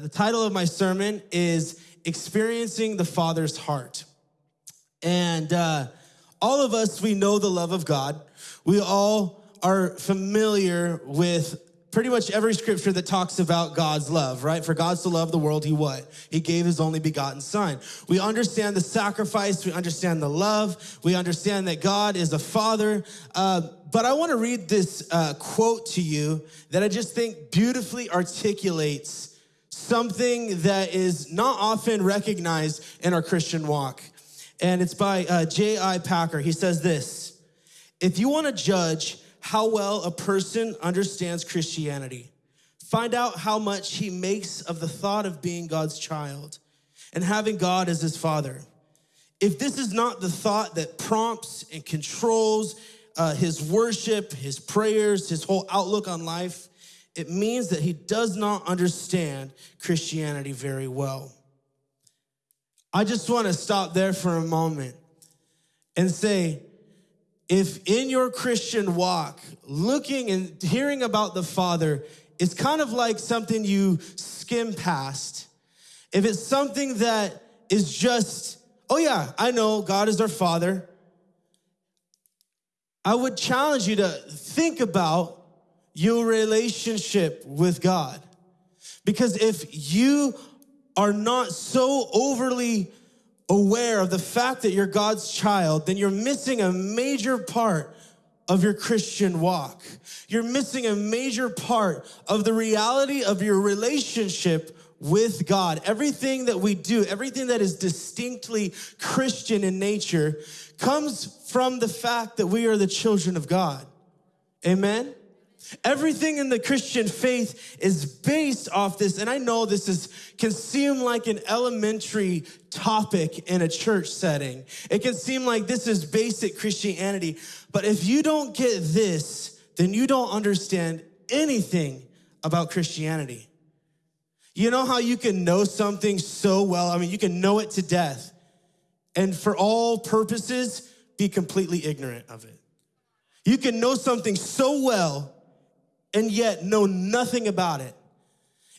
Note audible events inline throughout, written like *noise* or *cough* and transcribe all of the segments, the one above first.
The title of my sermon is Experiencing the Father's Heart. And uh, all of us, we know the love of God. We all are familiar with pretty much every scripture that talks about God's love, right? For God to love the world, he what? He gave his only begotten son. We understand the sacrifice, we understand the love, we understand that God is a father. Uh, but I want to read this uh, quote to you that I just think beautifully articulates something that is not often recognized in our Christian walk. And it's by uh, J.I. Packer. He says this If you want to judge how well a person understands Christianity, find out how much he makes of the thought of being God's child and having God as his father. If this is not the thought that prompts and controls uh, his worship, his prayers, his whole outlook on life, it means that he does not understand Christianity very well. I just want to stop there for a moment and say, if in your Christian walk, looking and hearing about the Father is kind of like something you skim past, if it's something that is just, oh yeah, I know God is our Father, I would challenge you to think about your relationship with God. Because if you are not so overly aware of the fact that you're God's child, then you're missing a major part of your Christian walk. You're missing a major part of the reality of your relationship with God. Everything that we do, everything that is distinctly Christian in nature, comes from the fact that we are the children of God. Amen? Everything in the Christian faith is based off this. And I know this is can seem like an elementary topic in a church setting. It can seem like this is basic Christianity. But if you don't get this, then you don't understand anything about Christianity. You know how you can know something so well? I mean, you can know it to death, and for all purposes, be completely ignorant of it. You can know something so well and yet know nothing about it.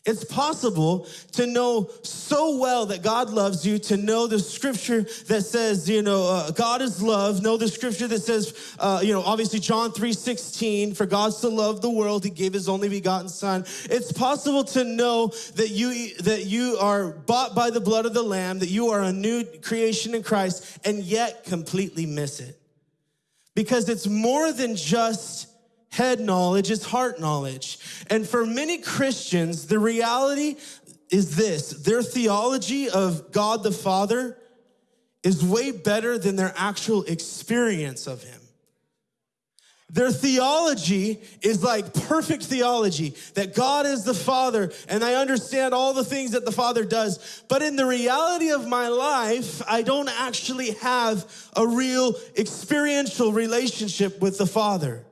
It's possible to know so well that God loves you, to know the scripture that says, you know, uh, God is love, know the scripture that says, uh, you know, obviously John 3 16, for God to love the world, he gave his only begotten son. It's possible to know that you, that you are bought by the blood of the lamb, that you are a new creation in Christ, and yet completely miss it. Because it's more than just head knowledge is heart knowledge. And for many Christians, the reality is this their theology of God the Father is way better than their actual experience of Him. Their theology is like perfect theology that God is the Father and I understand all the things that the Father does. But in the reality of my life, I don't actually have a real experiential relationship with the Father.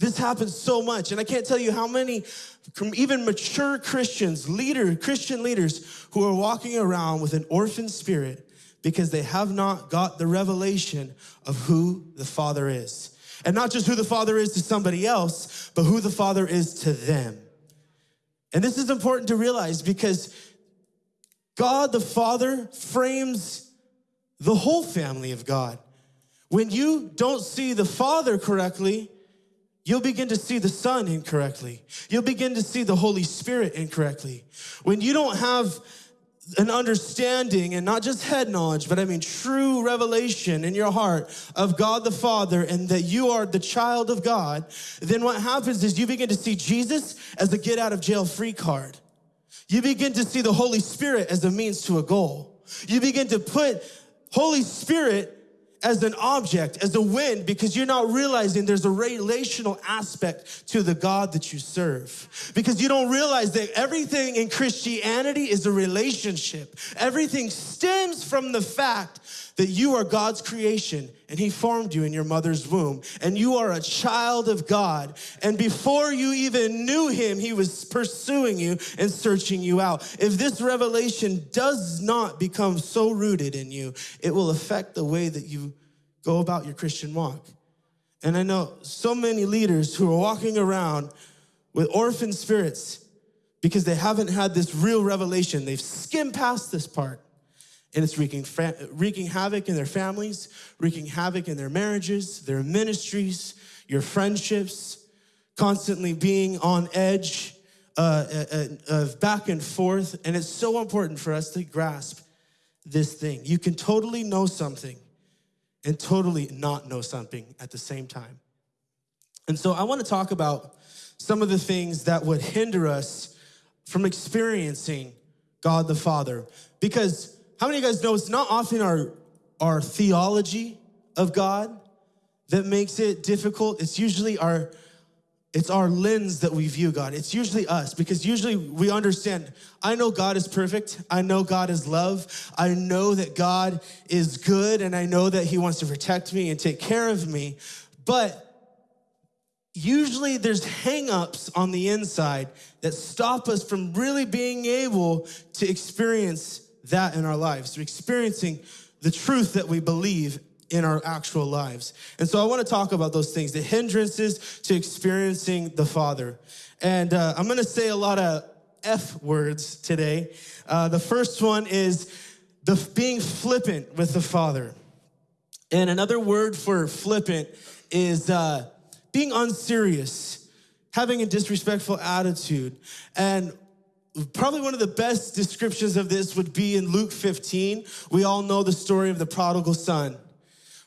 This happens so much. And I can't tell you how many, even mature Christians, leader, Christian leaders who are walking around with an orphan spirit because they have not got the revelation of who the Father is. And not just who the Father is to somebody else, but who the Father is to them. And this is important to realize because God the Father frames the whole family of God. When you don't see the Father correctly, You'll begin to see the Son incorrectly. You'll begin to see the Holy Spirit incorrectly. When you don't have an understanding and not just head knowledge, but I mean true revelation in your heart of God the Father and that you are the child of God, then what happens is you begin to see Jesus as a get out of jail free card. You begin to see the Holy Spirit as a means to a goal. You begin to put Holy Spirit as an object, as a wind, because you're not realizing there's a relational aspect to the God that you serve. Because you don't realize that everything in Christianity is a relationship. Everything stems from the fact that you are God's creation and He formed you in your mother's womb, and you are a child of God. And before you even knew Him, He was pursuing you and searching you out. If this revelation does not become so rooted in you, it will affect the way that you go about your Christian walk. And I know so many leaders who are walking around with orphan spirits because they haven't had this real revelation. They've skimmed past this part. And it's wreaking, wreaking havoc in their families, wreaking havoc in their marriages, their ministries, your friendships, constantly being on edge uh, uh, uh, back and forth. And it's so important for us to grasp this thing. You can totally know something and totally not know something at the same time. And so I want to talk about some of the things that would hinder us from experiencing God the Father. Because how many of you guys know it's not often our, our theology of God that makes it difficult? It's usually our it's our lens that we view God. It's usually us because usually we understand, I know God is perfect. I know God is love. I know that God is good and I know that He wants to protect me and take care of me. But usually there's hangups on the inside that stop us from really being able to experience that in our lives, to experiencing the truth that we believe in our actual lives. And so I want to talk about those things, the hindrances to experiencing the Father. And uh, I'm going to say a lot of F words today. Uh, the first one is the being flippant with the Father. And another word for flippant is uh, being unserious, having a disrespectful attitude. And probably one of the best descriptions of this would be in Luke 15. We all know the story of the prodigal son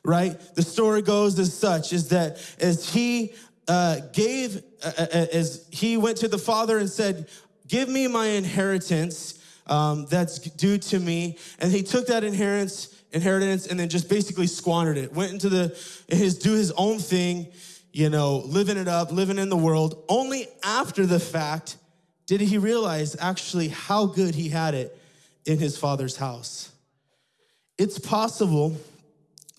right? The story goes as such is that as he uh, gave, uh, uh, uh, as he went to the father and said, Give me my inheritance um, that's due to me. And he took that inheritance, inheritance and then just basically squandered it. Went into the, his, do his own thing, you know, living it up, living in the world. Only after the fact did he realize actually how good he had it in his father's house. It's possible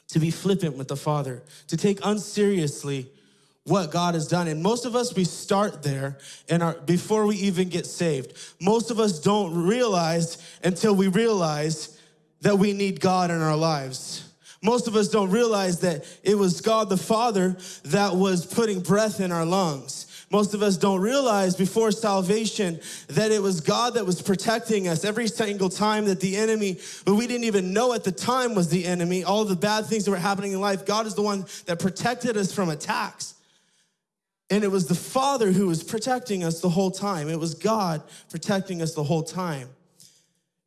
to be flippant with the Father, to take unseriously what God has done. And most of us, we start there and our, before we even get saved. Most of us don't realize until we realize that we need God in our lives. Most of us don't realize that it was God the Father that was putting breath in our lungs. Most of us don't realize before salvation that it was God that was protecting us every single time that the enemy, but we didn't even know at the time was the enemy, all the bad things that were happening in life, God is the one that protected us from attacks. And it was the Father who was protecting us the whole time. It was God protecting us the whole time.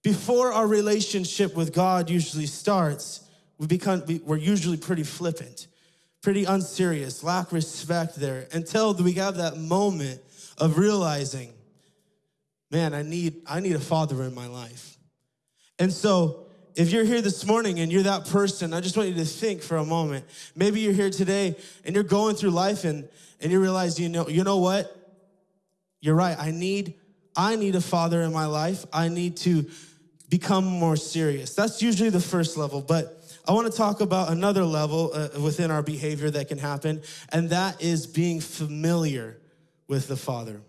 Before our relationship with God usually starts, we become, we're usually pretty flippant pretty unserious, lack respect there until we have that moment of realizing, man, I need, I need a father in my life. And so if you're here this morning and you're that person, I just want you to think for a moment. Maybe you're here today and you're going through life and, and you realize, you know, you know what? You're right. I need, I need a father in my life. I need to become more serious. That's usually the first level, but I want to talk about another level uh, within our behavior that can happen, and that is being familiar with the Father.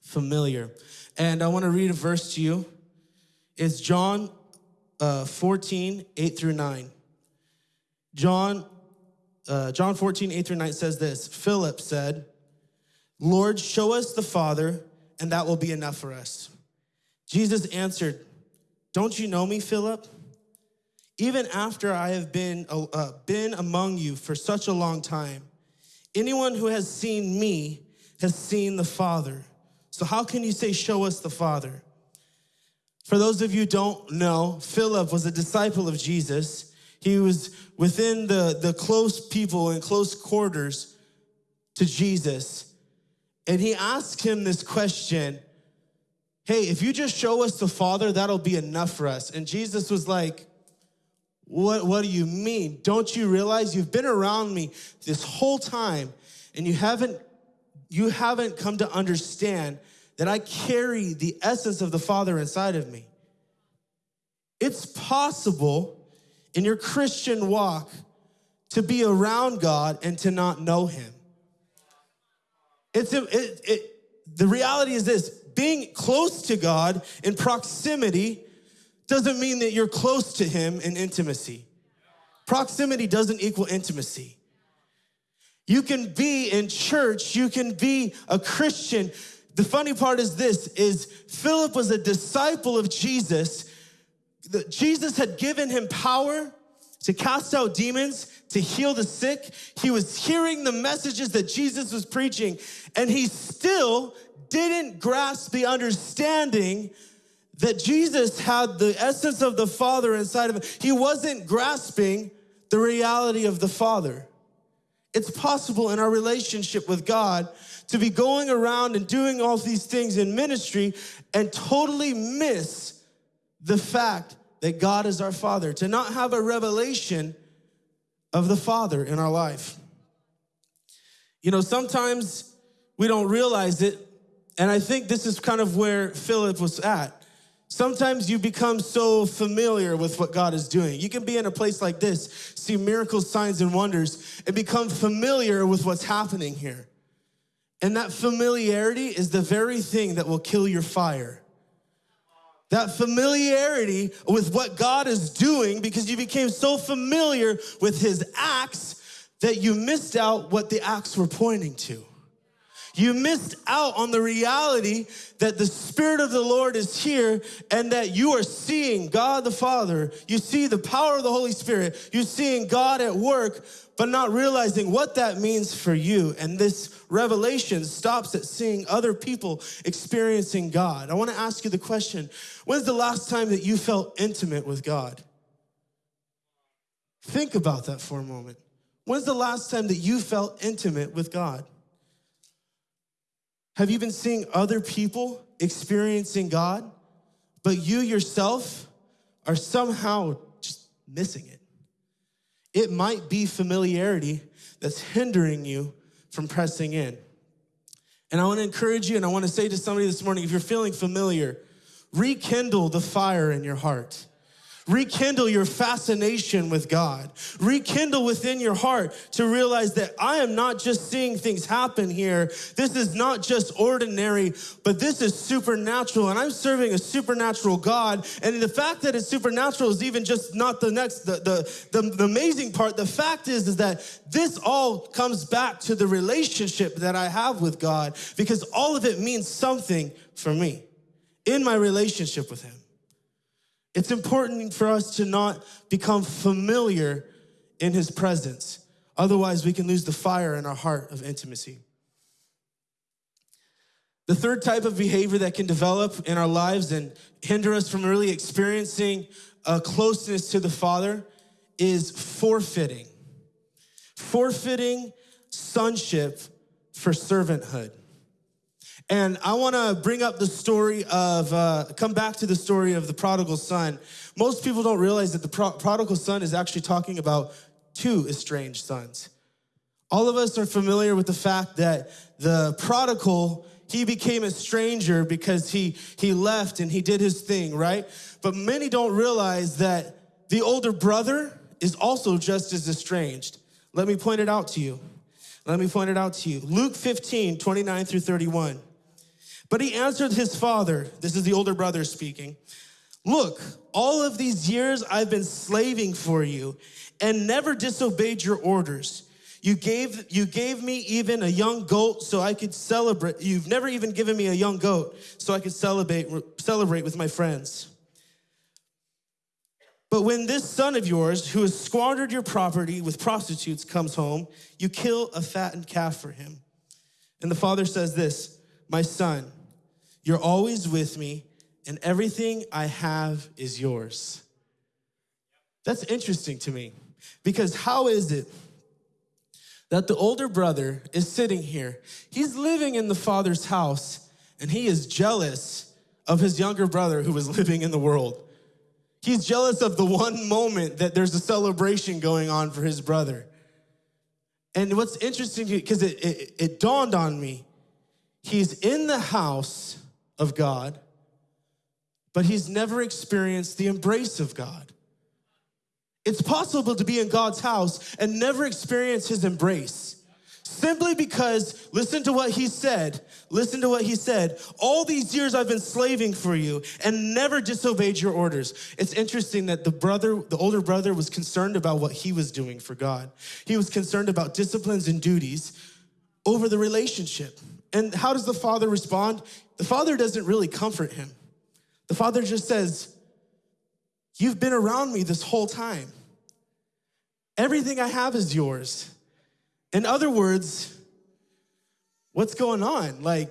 Familiar. And I want to read a verse to you. It's John uh, 14, 8 through 9. John, uh, John 14, 8 through 9 says this Philip said, Lord, show us the Father, and that will be enough for us. Jesus answered, Don't you know me, Philip? Even after I have been, uh, been among you for such a long time, anyone who has seen me has seen the Father. So how can you say, show us the Father? For those of you who don't know, Philip was a disciple of Jesus. He was within the, the close people and close quarters to Jesus. And he asked him this question, hey, if you just show us the Father, that'll be enough for us. And Jesus was like, what, what do you mean? Don't you realize you've been around me this whole time and you haven't, you haven't come to understand that I carry the essence of the Father inside of me? It's possible in your Christian walk to be around God and to not know Him. It's it, it, the reality is this being close to God in proximity doesn't mean that you're close to him in intimacy. Proximity doesn't equal intimacy. You can be in church, you can be a Christian, the funny part is this is Philip was a disciple of Jesus. Jesus had given him power to cast out demons, to heal the sick. He was hearing the messages that Jesus was preaching, and he still didn't grasp the understanding that Jesus had the essence of the Father inside of him. He wasn't grasping the reality of the Father. It's possible in our relationship with God to be going around and doing all these things in ministry and totally miss the fact that God is our Father, to not have a revelation of the Father in our life. You know, sometimes we don't realize it, and I think this is kind of where Philip was at. Sometimes you become so familiar with what God is doing. You can be in a place like this, see miracles, signs, and wonders, and become familiar with what's happening here. And that familiarity is the very thing that will kill your fire. That familiarity with what God is doing because you became so familiar with his acts that you missed out what the acts were pointing to. You missed out on the reality that the Spirit of the Lord is here and that you are seeing God the Father. You see the power of the Holy Spirit. You're seeing God at work, but not realizing what that means for you. And this revelation stops at seeing other people experiencing God. I want to ask you the question when's the last time that you felt intimate with God? Think about that for a moment. When's the last time that you felt intimate with God? Have you been seeing other people experiencing God, but you yourself are somehow just missing it? It might be familiarity that's hindering you from pressing in. And I want to encourage you, and I want to say to somebody this morning if you're feeling familiar, rekindle the fire in your heart. Rekindle your fascination with God. Rekindle within your heart to realize that I am not just seeing things happen here. This is not just ordinary, but this is supernatural. And I'm serving a supernatural God. And the fact that it's supernatural is even just not the next, the, the, the, the amazing part. The fact is, is that this all comes back to the relationship that I have with God because all of it means something for me in my relationship with Him. It's important for us to not become familiar in his presence. Otherwise, we can lose the fire in our heart of intimacy. The third type of behavior that can develop in our lives and hinder us from really experiencing a closeness to the Father is forfeiting. Forfeiting sonship for servanthood. And I want to bring up the story of, uh, come back to the story of the prodigal son. Most people don't realize that the pro- prodigal son is actually talking about two estranged sons. All of us are familiar with the fact that the prodigal, he became a stranger because he, he left and he did his thing, right? But many don't realize that the older brother is also just as estranged. Let me point it out to you. Let me point it out to you. Luke 15, 29 through 31. But he answered his father, this is the older brother speaking, Look, all of these years I've been slaving for you and never disobeyed your orders. You gave, you gave me even a young goat so I could celebrate. You've never even given me a young goat so I could celebrate, celebrate with my friends. But when this son of yours, who has squandered your property with prostitutes, comes home, you kill a fattened calf for him. And the father says this My son, you're always with me, and everything I have is yours. That's interesting to me because how is it that the older brother is sitting here? He's living in the father's house and he is jealous of his younger brother who is *laughs* living in the world. He's jealous of the one moment that there's a celebration going on for his brother. And what's interesting, because it, it, it dawned on me, he's in the house of God, but he's never experienced the embrace of God. It's possible to be in God's house and never experience his embrace. Simply because, listen to what he said. Listen to what he said. All these years I've been slaving for you and never disobeyed your orders. It's interesting that the brother, the older brother, was concerned about what he was doing for God. He was concerned about disciplines and duties over the relationship. And how does the father respond? The father doesn't really comfort him. The father just says, You've been around me this whole time. Everything I have is yours. In other words, what's going on? Like,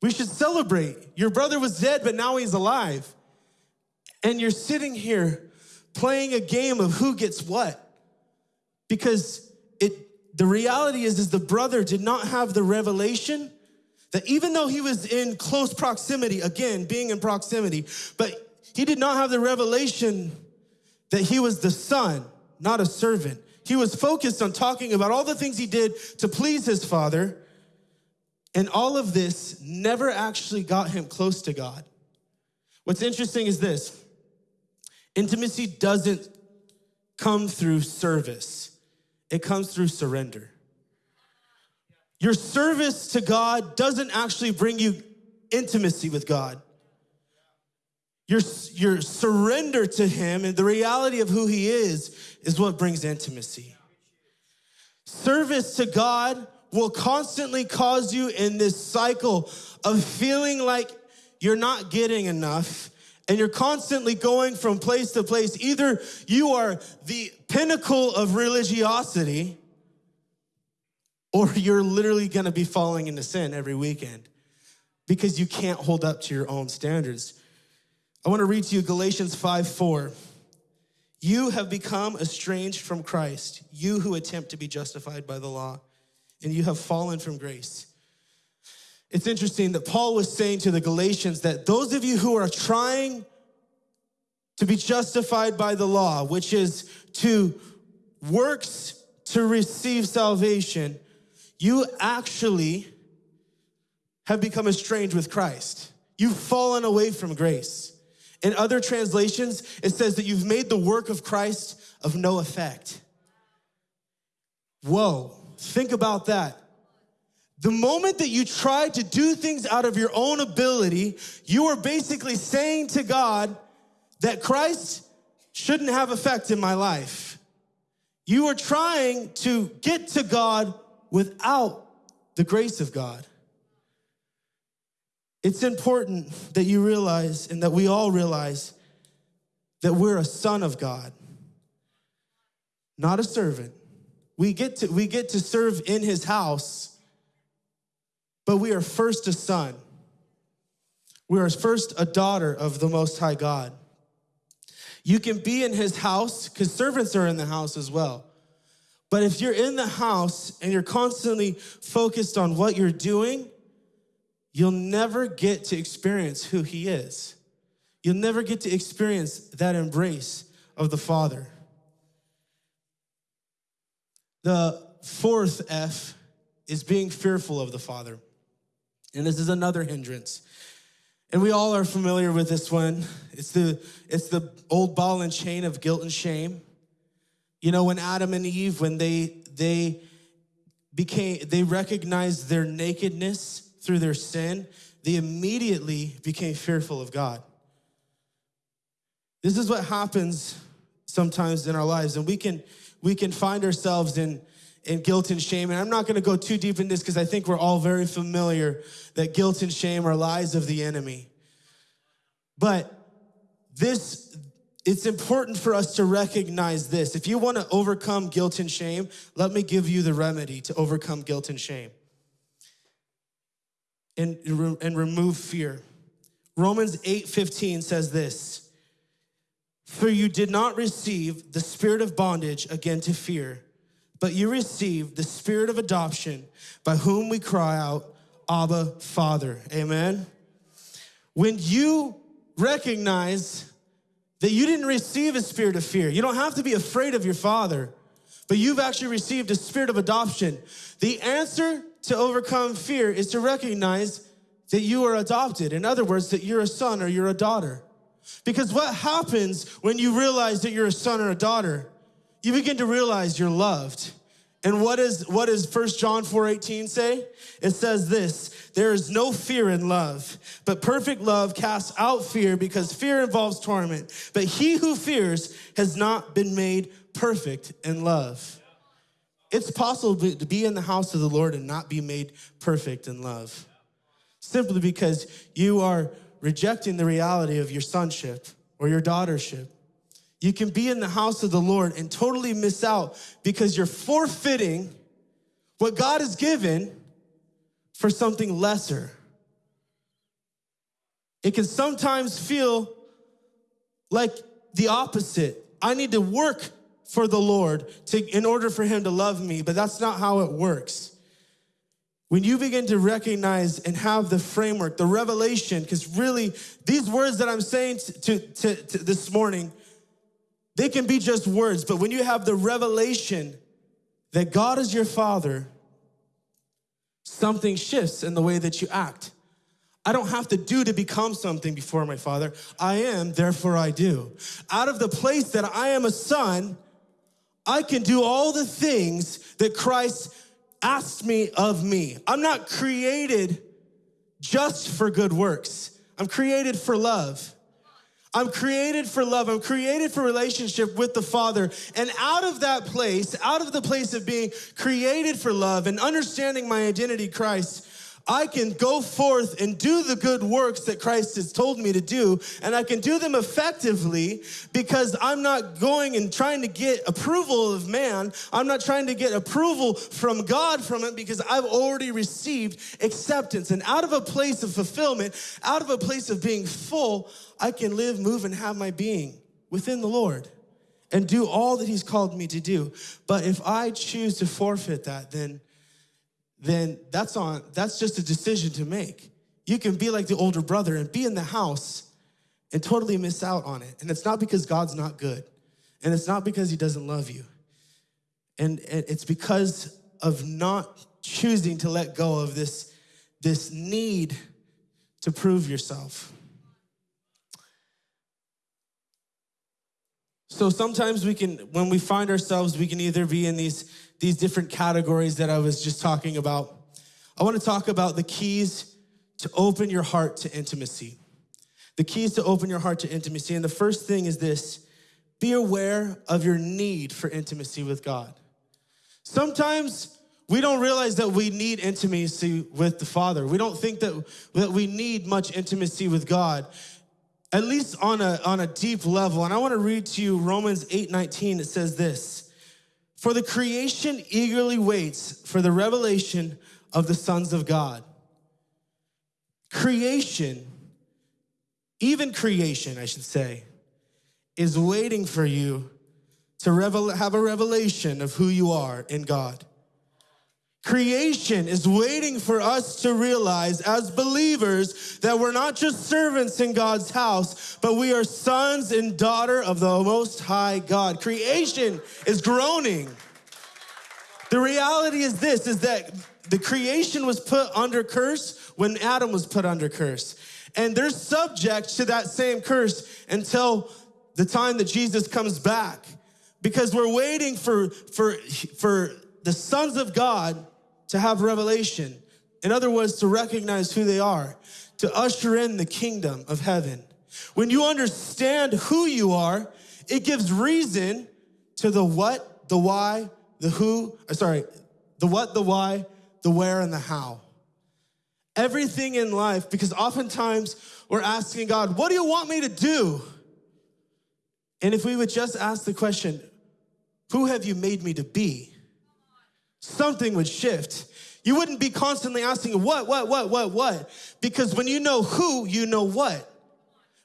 we should celebrate. Your brother was dead, but now he's alive. And you're sitting here playing a game of who gets what. Because it the reality is is the brother did not have the revelation that even though he was in close proximity, again, being in proximity, but he did not have the revelation that he was the son, not a servant. He was focused on talking about all the things he did to please his father, and all of this never actually got him close to God. What's interesting is this intimacy doesn't come through service, it comes through surrender. Your service to God doesn't actually bring you intimacy with God. Your, your surrender to Him and the reality of who He is is what brings intimacy. Service to God will constantly cause you in this cycle of feeling like you're not getting enough and you're constantly going from place to place. Either you are the pinnacle of religiosity or you're literally gonna be falling into sin every weekend because you can't hold up to your own standards. I wanna read to you Galatians 5 4. You have become estranged from Christ, you who attempt to be justified by the law and you have fallen from grace. It's interesting that Paul was saying to the Galatians that those of you who are trying to be justified by the law, which is to works to receive salvation, you actually have become estranged with Christ. You've fallen away from grace. In other translations, it says that you've made the work of Christ of no effect. Whoa. Think about that. The moment that you try to do things out of your own ability, you are basically saying to God that Christ shouldn't have effect in my life. You are trying to get to God without the grace of God. It's important that you realize and that we all realize that we're a son of God, not a servant. We get to, we get to serve in his house, but we are first a son. We are first a daughter of the Most High God. You can be in his house because servants are in the house as well. But if you're in the house and you're constantly focused on what you're doing, you'll never get to experience who he is. You'll never get to experience that embrace of the Father. The fourth F is being fearful of the Father. And this is another hindrance. And we all are familiar with this one. It's the, it's the old ball and chain of guilt and shame. You know, when Adam and Eve, when they, they became, they recognized their nakedness through their sin, they immediately became fearful of God. This is what happens sometimes in our lives. And we can, we can find ourselves in, in guilt and shame. And I'm not going to go too deep in this because I think we're all very familiar that guilt and shame are lies of the enemy. But this, it's important for us to recognize this. If you want to overcome guilt and shame, let me give you the remedy to overcome guilt and shame and, and remove fear. Romans 8 15 says this for you did not receive the spirit of bondage again to fear, but you received the spirit of adoption by whom we cry out, Abba, Father. Amen. When you recognize that you didn't receive a spirit of fear, you don't have to be afraid of your father, but you've actually received a spirit of adoption. The answer to overcome fear is to recognize that you are adopted. In other words, that you're a son or you're a daughter. Because what happens when you realize that you're a son or a daughter? You begin to realize you're loved. And what is what does 1 John 4:18 say? It says this, there is no fear in love, but perfect love casts out fear because fear involves torment. But he who fears has not been made perfect in love. It's possible to be in the house of the Lord and not be made perfect in love. Simply because you are rejecting the reality of your sonship or your daughtership. You can be in the house of the Lord and totally miss out because you're forfeiting what God has given for something lesser. It can sometimes feel like the opposite. I need to work for the Lord to, in order for him to love me, but that's not how it works. When you begin to recognize and have the framework, the revelation, because really these words that I'm saying to, to, to this morning, they can be just words, but when you have the revelation that God is your father, something shifts in the way that you act. I don't have to do to become something before my father. I am, therefore I do. Out of the place that I am a son, I can do all the things that Christ asked me of me. I'm not created just for good works. I'm created for love. I'm created for love. I'm created for relationship with the Father. And out of that place, out of the place of being created for love and understanding my identity, Christ, I can go forth and do the good works that Christ has told me to do, and I can do them effectively because I'm not going and trying to get approval of man. I'm not trying to get approval from God from it because I've already received acceptance. And out of a place of fulfillment, out of a place of being full, I can live, move, and have my being within the Lord and do all that He's called me to do. But if I choose to forfeit that, then then that's on that's just a decision to make. You can be like the older brother and be in the house and totally miss out on it. And it's not because God's not good. And it's not because he doesn't love you. And, it's because of not choosing to let go of this, this need to prove yourself. So sometimes we can, when we find ourselves, we can either be in these these different categories that I was just talking about. I want to talk about the keys to open your heart to intimacy. The keys to open your heart to intimacy. And the first thing is this be aware of your need for intimacy with God. Sometimes we don't realize that we need intimacy with the Father. We don't think that, that we need much intimacy with God, at least on a, on a deep level. And I want to read to you Romans 8 19. It says this for the creation eagerly waits for the revelation of the sons of God. Creation, even creation, I should say, is waiting for you to have a revelation of who you are in God. Creation is waiting for us to realize as believers that we're not just servants in God's house, but we are sons and daughter of the most high God. Creation is groaning. The reality is this is that the creation was put under curse when Adam was put under curse. And they're subject to that same curse until the time that Jesus comes back. Because we're waiting for, for, for the sons of God to have revelation. In other words, to recognize who they are, to usher in the kingdom of heaven. When you understand who you are, it gives reason to the what, the why, the who, uh, sorry, the what, the why, the where, and the how. Everything in life, because oftentimes we're asking God, what do you want me to do? And if we would just ask the question, who have you made me to be? Something would shift. You wouldn't be constantly asking, what, what, what, what, what? Because when you know who, you know what.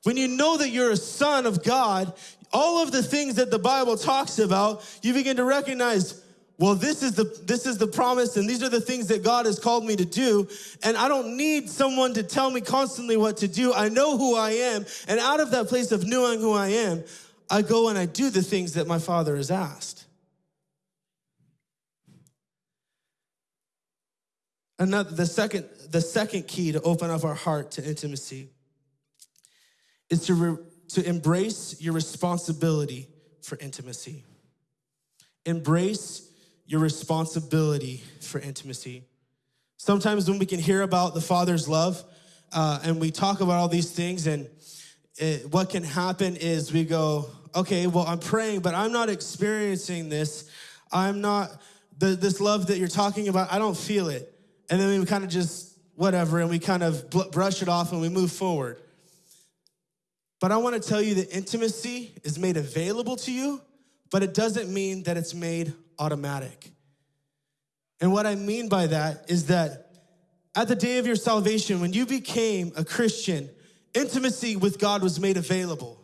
When you know that you're a son of God, all of the things that the Bible talks about, you begin to recognize, well, this is the this is the promise, and these are the things that God has called me to do. And I don't need someone to tell me constantly what to do. I know who I am, and out of that place of knowing who I am, I go and I do the things that my Father has asked. Another, the second, the second key to open up our heart to intimacy is to, re, to embrace your responsibility for intimacy. Embrace your responsibility for intimacy. Sometimes when we can hear about the Father's love uh, and we talk about all these things, and it, what can happen is we go, okay, well, I'm praying, but I'm not experiencing this. I'm not the, this love that you're talking about, I don't feel it. And then we kind of just, whatever, and we kind of brush it off and we move forward. But I want to tell you that intimacy is made available to you, but it doesn't mean that it's made automatic. And what I mean by that is that at the day of your salvation, when you became a Christian, intimacy with God was made available.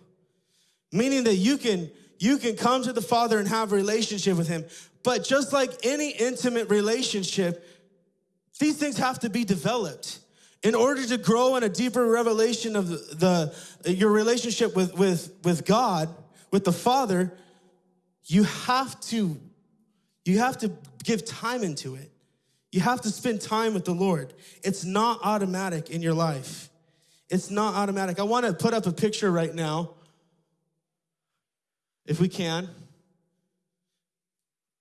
Meaning that you can you can come to the Father and have a relationship with him. But just like any intimate relationship, these things have to be developed. In order to grow in a deeper revelation of the, the your relationship with, with, with God, with the Father, you have to you have to give time into it. You have to spend time with the Lord. It's not automatic in your life. It's not automatic. I want to put up a picture right now, if we can.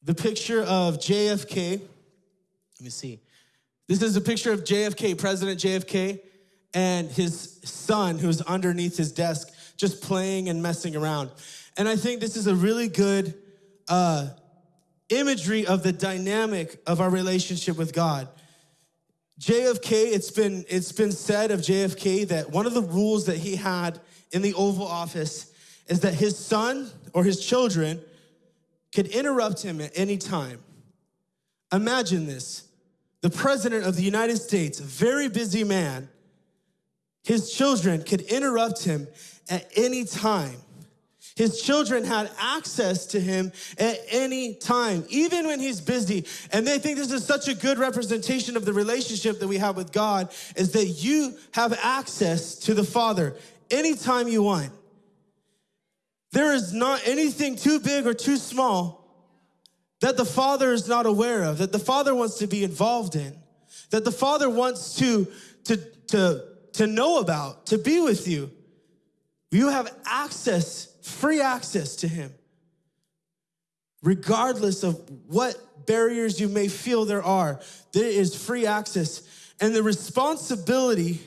The picture of JFK. Let me see. This is a picture of JFK, President JFK, and his son who's underneath his desk, just playing and messing around. And I think this is a really good uh, imagery of the dynamic of our relationship with God. JFK, it's been, it's been said of JFK that one of the rules that he had in the Oval Office is that his son or his children could interrupt him at any time. Imagine this the president of the United States, a very busy man, his children could interrupt him at any time. His children had access to him at any time, even when he's busy. And they think this is such a good representation of the relationship that we have with God is that you have access to the Father anytime you want. There is not anything too big or too small that the Father is not aware of, that the Father wants to be involved in, that the Father wants to, to, to, to know about, to be with you. You have access free access to Him, regardless of what barriers you may feel there are. There is free access. And the responsibility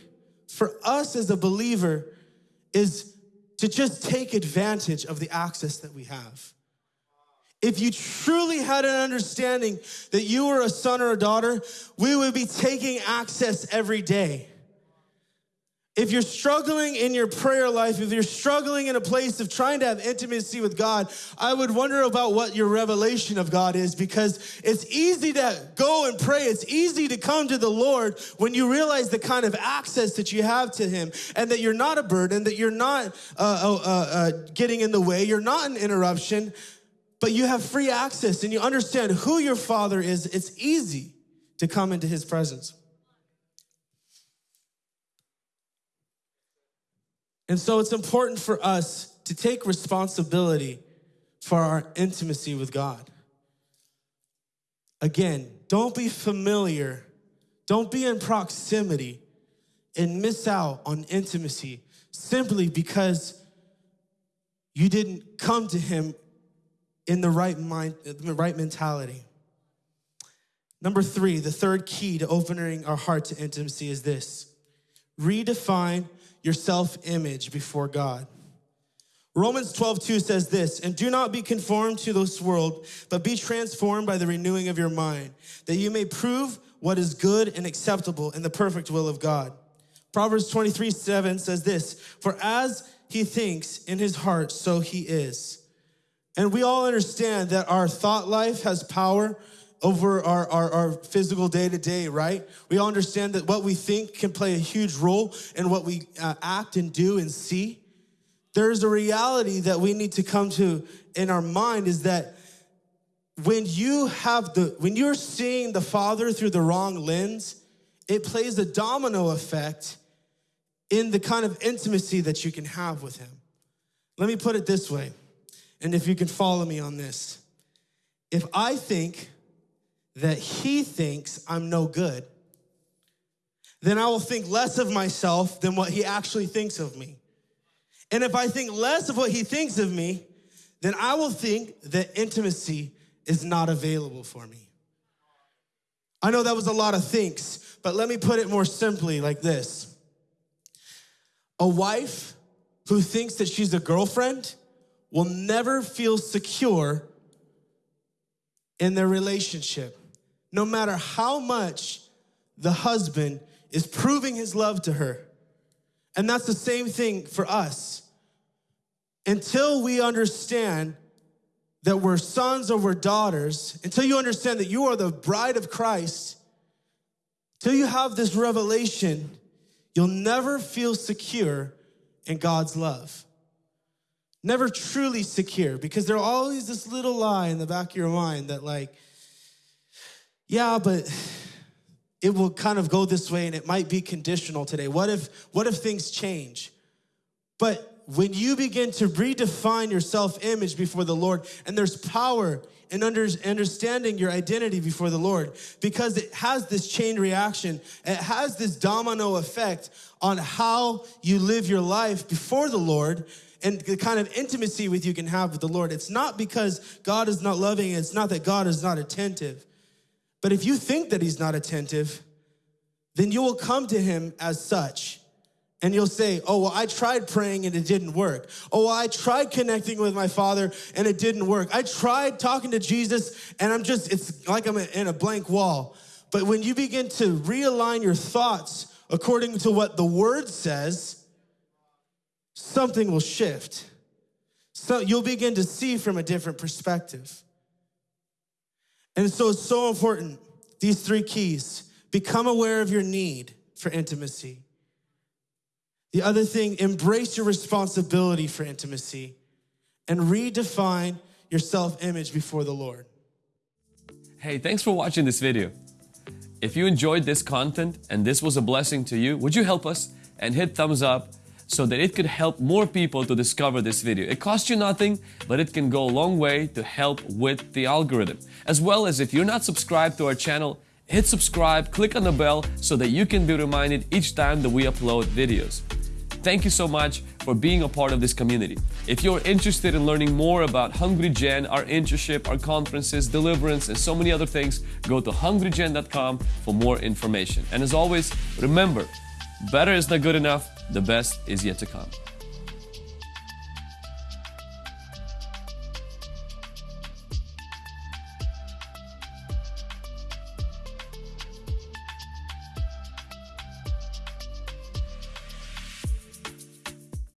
for us as a believer is to just take advantage of the access that we have. If you truly had an understanding that you were a son or a daughter, we would be taking access every day. If you're struggling in your prayer life, if you're struggling in a place of trying to have intimacy with God, I would wonder about what your revelation of God is because it's easy to go and pray. It's easy to come to the Lord when you realize the kind of access that you have to Him and that you're not a burden, that you're not uh, uh, uh, uh getting in the way, you're not an interruption, but you have free access and you understand who your Father is. It's easy to come into His presence. And so it's important for us to take responsibility for our intimacy with God. Again, don't be familiar, don't be in proximity and miss out on intimacy simply because you didn't come to Him in the right mind, the right mentality. Number three, the third key to opening our heart to intimacy is this redefine your self image before God. Romans 12, 2 says this, and do not be conformed to this world, but be transformed by the renewing of your mind, that you may prove what is good and acceptable in the perfect will of God. Proverbs 23, 7 says this, for as he thinks in his heart, so he is. And we all understand that our thought life has power over our, our, our physical day to day, right? We all understand that what we think can play a huge role in what we uh, act and do and see. There's a reality that we need to come to in our mind is that when you have the, when you're seeing the Father through the wrong lens, it plays a domino effect in the kind of intimacy that you can have with Him. Let me put it this way, and if you can follow me on this. If I think that he thinks I'm no good, then I will think less of myself than what he actually thinks of me. And if I think less of what he thinks of me, then I will think that intimacy is not available for me. I know that was a lot of thinks, but let me put it more simply like this A wife who thinks that she's a girlfriend will never feel secure in their relationship, no matter how much the husband is proving his love to her. And that's the same thing for us. Until we understand that we're sons or we're daughters, until you understand that you are the bride of Christ, till you have this revelation, you'll never feel secure in God's love. Never truly secure because there's always this little lie in the back of your mind that, like, yeah, but it will kind of go this way and it might be conditional today. What if, what if things change? But when you begin to redefine your self image before the Lord, and there's power in under, understanding your identity before the Lord, because it has this chain reaction, it has this domino effect on how you live your life before the Lord and the kind of intimacy with you can have with the Lord. It's not because God is not loving, it's not that God is not attentive. But if you think that He's not attentive, then you will come to Him as such and you'll say, Oh, well, I tried praying and it didn't work. Oh, well, I tried connecting with my father and it didn't work. I tried talking to Jesus and I'm just, it's like I'm in a blank wall. But when you begin to realign your thoughts according to what the word says, something will shift. So you'll begin to see from a different perspective. And so it's so important, these three keys become aware of your need for intimacy the other thing, embrace your responsibility for intimacy and redefine your self image before the Lord. Hey, thanks for watching this video. If you enjoyed this content and this was a blessing to you, would you help us and hit thumbs up so that it could help more people to discover this video. It costs you nothing, but it can go a long way to help with the algorithm. As well as if you're not subscribed to our channel, hit subscribe, click on the bell so that you can be reminded each time that we upload videos. Thank you so much for being a part of this community. If you're interested in learning more about Hungry Gen, our internship, our conferences, deliverance, and so many other things, go to hungrygen.com for more information. And as always, remember, better is not good enough, the best is yet to come.